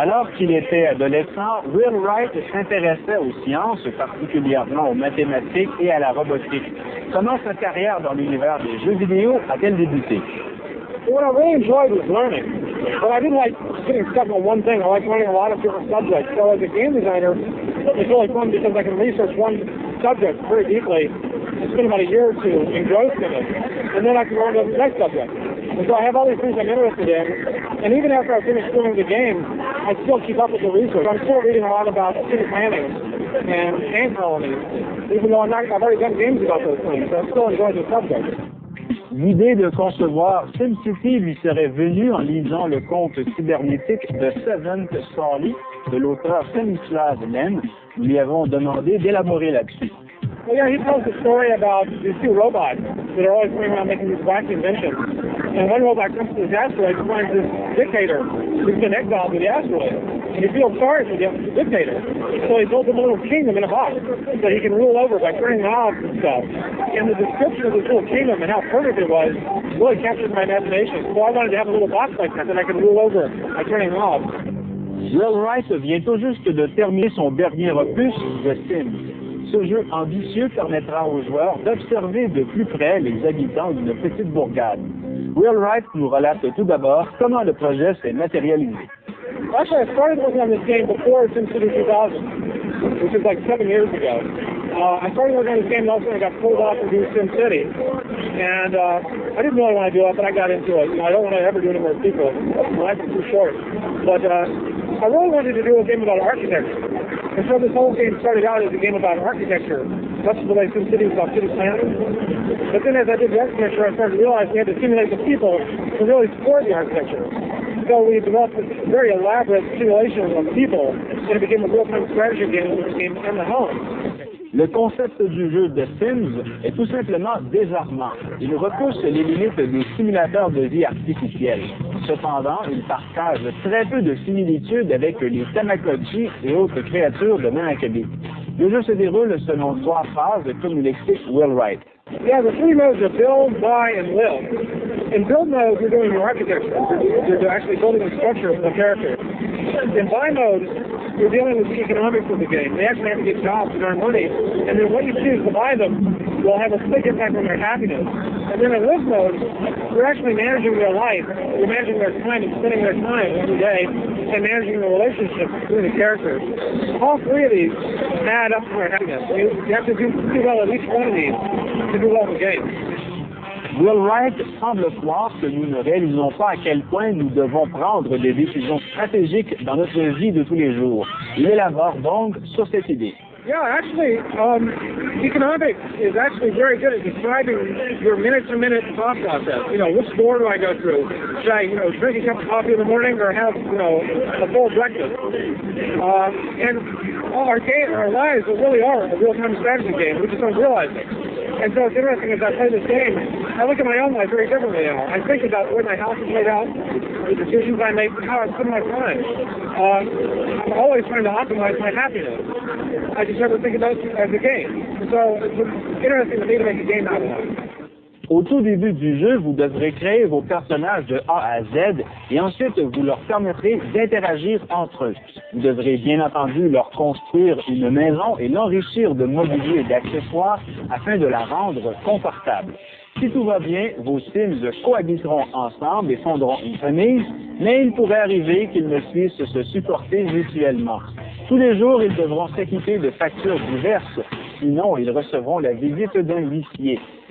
Alors qu'il était adolescent, Will Wright s'intéressait aux sciences, particulièrement aux mathématiques et à la robotique. Comment sa carrière dans l'univers des jeux vidéo a-t-elle débuté? What I really enjoyed was learning, but I didn't like getting stuck on one thing. I like learning a lot of different subjects. So as a game designer, it's really fun because I can research one subject very deeply spend about a year or two engrossed in it, and then I can learn the next subject. And so I have all these things I'm interested in, and even after I finish doing the game, I still keep up with the research. I'm still reading a lot about city planning and ant colonies, even though I'm not, I've already done games about those things. So I'm still enjoying the subject. L'idée de concevoir SimCity lui serait venue en lisant le conte cybernétique de Seventh Story de l'auteur Stanisław Lem. Nous lui avons demandé d'élaborer là-dessus. Well, yeah, he tells a story about these two robots that are always going around making these wacky inventions. And one robot comes to this asteroid and finds this dictator who's been to the asteroid. And he feels sorry for the dictator. So he builds him a little kingdom in a box that he can rule over by turning knobs and stuff. And the description of this little kingdom and how perfect it was really captured my imagination. So I wanted to have a little box like that that I could rule over by turning knobs. Will Wright vient tout juste de terminer son dernier opus, The Sims. Ce jeu ambitieux permettra aux joueurs d'observer de plus près les habitants d'une petite bourgade. Will Wright nous relate tout d'abord comment le projet s'est matérialisé. Actually, I started working on this game before SimCity 2000, which is like seven years ago. Uh, I started working on this game and also I got pulled off to do SimCity. And uh, I didn't really want to do it, but I got into it. You know, I don't want to ever do any more. My life is too short. But uh, I really wanted to do a game about architecture. And so this whole game started out as a game about architecture, much the way SimCity was about city planning. But then as I did the architecture, I started to realize we had to simulate the people to really support the architecture. So we developed this very elaborate simulation of people, and it became a real-time strategy game which became in the home. Le concept du jeu de Sims est tout simplement désarmant. Il repousse les limites des simulateurs de vie artificielle. Cependant, il partage très peu de similitudes avec les Tamagotchi et autres créatures de main acabée. Le jeu se déroule selon trois phases, comme l'explique Will Wright. Yeah, the three modes are build, buy, and live. In build mode, you're doing your architecture. You're actually building the structure of the character. In buy mode, you're dealing with the economics of the game. They actually have to get jobs to earn money, and then what you choose to buy them will have a big impact on their happiness. And then in live mode, you're actually managing their life. You're managing their time and spending their time every day, and managing the relationship between the characters. All three of these add up to their happiness. You, you have to do, do well at each one of these to do well in the game. Will Wright semble croire que nous ne réalisons pas? À quel point nous devons prendre des décisions stratégiques dans notre vie de tous les jours? Il élabore donc sur cette idée. Yeah, actually, um, economics is actually very good at describing your minute-to-minute thought process. You know, which door do I go through? Should I, you know, drink a cup of coffee in the morning or have, you know, a full breakfast? Uh, and all our game, our lives really are a real-time strategy game. We just don't realize it. And so it's interesting as I play this game, I look at my own life very differently now. I think about where my house is laid out, the decisions I make, how I spend my time. Uh, I'm always trying to optimize my happiness. I just never think about it as a game. So it's interesting to me to make a game out of that. Au tout début du jeu, vous devrez créer vos personnages de A à Z et ensuite vous leur permettrez d'interagir entre eux. Vous devrez bien entendu leur construire une maison et l'enrichir de mobilier et d'accessoires afin de la rendre confortable. Si tout va bien, vos Sims cohabiteront ensemble et fonderont une famille, mais il pourrait arriver qu'ils ne puissent se supporter mutuellement. Tous les jours, ils devront s'équiper de factures diverses, sinon ils recevront la visite d'un huissier.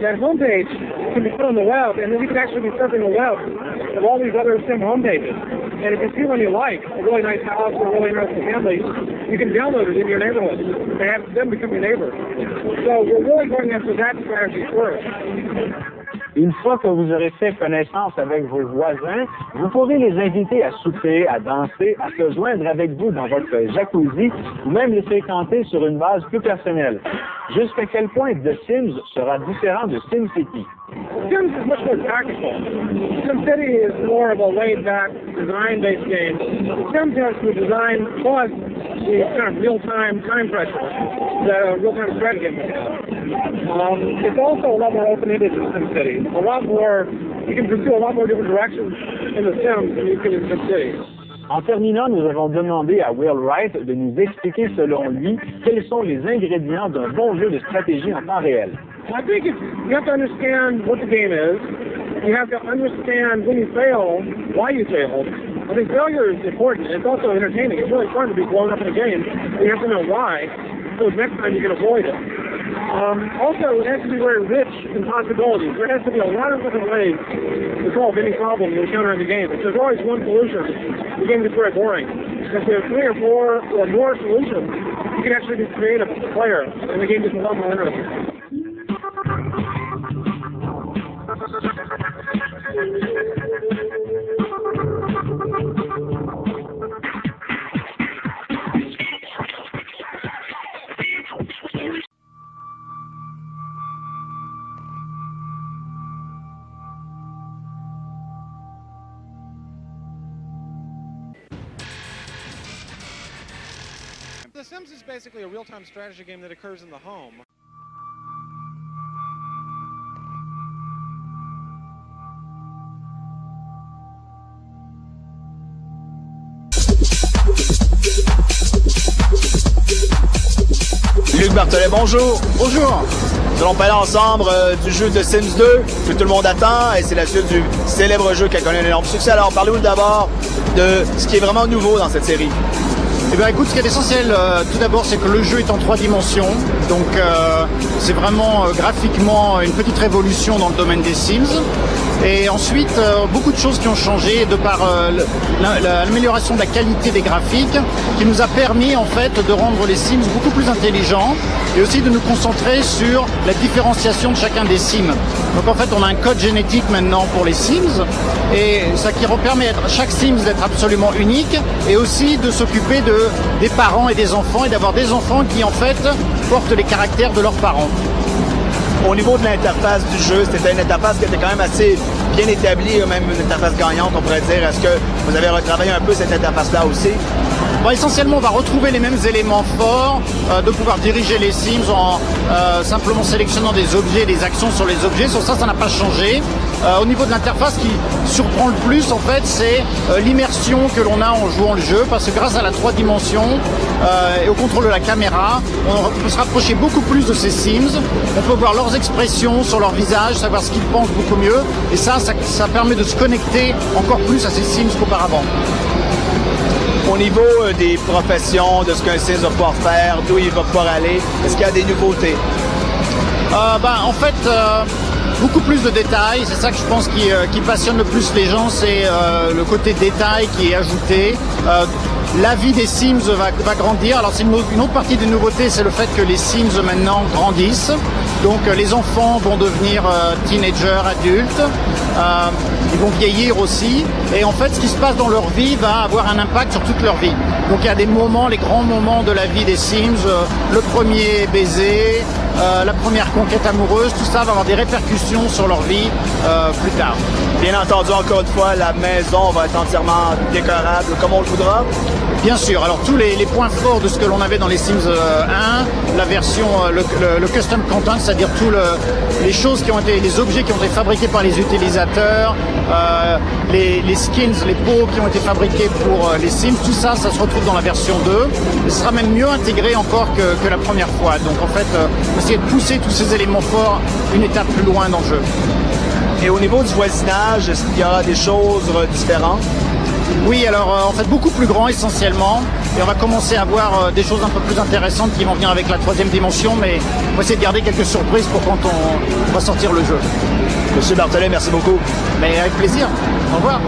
that homepage can be put on the web, and then you can actually be surfing the web of all these other Sim homepages. And if you see one you like, a really nice house or a really interesting family, you can download it in your neighborhood and have them become your neighbor. So we're really going after that strategy first. Une fois que vous aurez fait connaissance avec vos voisins, vous pourrez les inviter à souper, à danser, à se joindre avec vous dans votre jacuzzi ou même les fréquenter sur une base plus personnelle. Jusqu'à quel point The Sims sera différent de SimCity? Sims is much more tactical. SimCity is more of a laid-back, design-based game. Sims has the design plus the kind of real-time time pressure a real-time strategy. Um, it's also a lot more open-ended than SimCity. A lot more, you can pursue a lot more different directions in The Sims than you can in SimCity. En terminant, nous avons demandé à Will Wright de nous expliquer selon lui quels sont les ingrédients d'un bon jeu de stratégie en temps réel. I think it's, you have to understand what the game is. You have to understand when you fail, why you failed. I think failure is important. It's also entertaining. It's really fun to be blown up in a game. You have to know why, so next time you can avoid it. Um, also, it has to be very rich in possibilities. There has to be a lot of different ways to solve any problem you encounter in the game. If there's always one solution, the game gets very boring. If there are three or four or more solutions, you can actually be creative as a player, and the game gets a lot more interesting. The Sims is basically a real-time strategy game that occurs in the home. Luc Bartolet, bonjour. Bonjour. Nous allons parler ensemble euh, du jeu de Sims 2 que tout le monde attend et c'est la suite du célèbre jeu qui a connu un énorme succès. Alors parlez-nous d'abord de ce qui est vraiment nouveau dans cette série. Eh bien écoute, ce qui est essentiel euh, tout d'abord c'est que le jeu est en trois dimensions. Donc euh, c'est vraiment euh, graphiquement une petite révolution dans le domaine des Sims. Et ensuite, euh, beaucoup de choses qui ont changé de par euh, l'amélioration de la qualité des graphiques qui nous a permis en fait de rendre les Sims beaucoup plus intelligents et aussi de nous concentrer sur la différenciation de chacun des Sims. Donc en fait, on a un code génétique maintenant pour les Sims et ça qui permet à chaque Sims d'être absolument unique et aussi de s'occuper de des parents et des enfants et d'avoir des enfants qui en fait portent les caractères de leurs parents. Au niveau de l'interface du jeu, c'était une interface qui était quand même assez bien établie, même une interface gagnante, on pourrait dire. Est-ce que vous avez retravaillé un peu cette interface-là aussi? Bon, essentiellement, on va retrouver les mêmes éléments forts, euh, de pouvoir diriger les Sims en euh, simplement sélectionnant des objets, des actions sur les objets. Sur ça, ça n'a pas changé. Euh, au niveau de l'interface, ce qui surprend le plus, en fait, c'est euh, l'immersion que l'on a en jouant le jeu, parce que grâce à la trois dimensions euh, et au contrôle de la caméra, on peut se rapprocher beaucoup plus de ces Sims. On peut voir leurs expressions sur leur visage, savoir ce qu'ils pensent beaucoup mieux. Et ça, ça, ça permet de se connecter encore plus à ces Sims qu'auparavant. Au niveau des professions, de ce qu'un Sims va pouvoir faire, d'où il va pouvoir aller, est-ce qu'il y a des nouveautés? Euh, ben, en fait, euh, beaucoup plus de détails. C'est ça que je pense qui, euh, passionne le plus les gens, c'est euh, le côté détail qui est ajouté. Euh, la vie des Sims va, grandir. Alors c'est une autre partie des nouveautés, c'est le fait que les Sims maintenant grandissent. Donc euh, les enfants vont devenir euh, teenagers, adultes. Euh, ils vont vieillir aussi. Et en fait, ce qui se passe dans leur vie va avoir un impact sur toute leur vie. Donc il y a des moments, les grands moments de la vie des Sims. le premier baiser, la première conquête amoureuse, tout ça va avoir des répercussions sur leur vie plus tard. Bien entendu, encore une fois, la maison va être entièrement décorable comme on le voudra. Bien sûr, alors tous les, points forts de ce que l'on avait dans les Sims euh, 1, la version, euh, le, custom content, c'est-à-dire tous le- les choses qui ont été, les objets qui ont été fabriqués par les utilisateurs, euh, les, skins, les peaux qui ont été fabriqués pour euh, les Sims, tout ça, ça se retrouve dans la version 2. Et ce sera même mieux intégré encore que, la première fois. Donc en fait, euh, essayer de pousser tous ces éléments forts une étape plus loin dans le jeu. Et au niveau du voisinage, est-ce qu'il y aura des choses euh, différentes? Oui, alors euh, en fait beaucoup plus grand essentiellement. Et on va commencer à voir euh, des choses un peu plus intéressantes qui vont venir avec la troisième dimension, mais on va essayer de garder quelques surprises pour quand on, va sortir le jeu. Monsieur Bartolet, merci beaucoup. Mais avec plaisir. Au revoir.